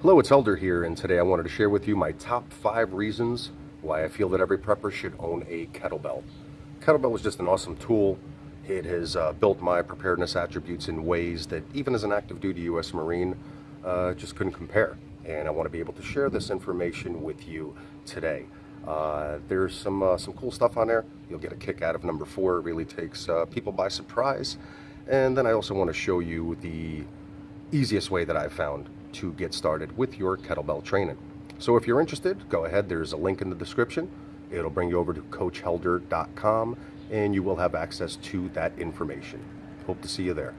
Hello, it's Helder here, and today I wanted to share with you my top five reasons why I feel that every prepper should own a kettlebell. Kettlebell is just an awesome tool. It has uh, built my preparedness attributes in ways that even as an active duty U.S. Marine, uh, just couldn't compare. And I want to be able to share this information with you today. Uh, there's some uh, some cool stuff on there. You'll get a kick out of number four. It really takes uh, people by surprise. And then I also want to show you the easiest way that I've found to get started with your kettlebell training. So if you're interested, go ahead. There's a link in the description. It'll bring you over to coachhelder.com and you will have access to that information. Hope to see you there.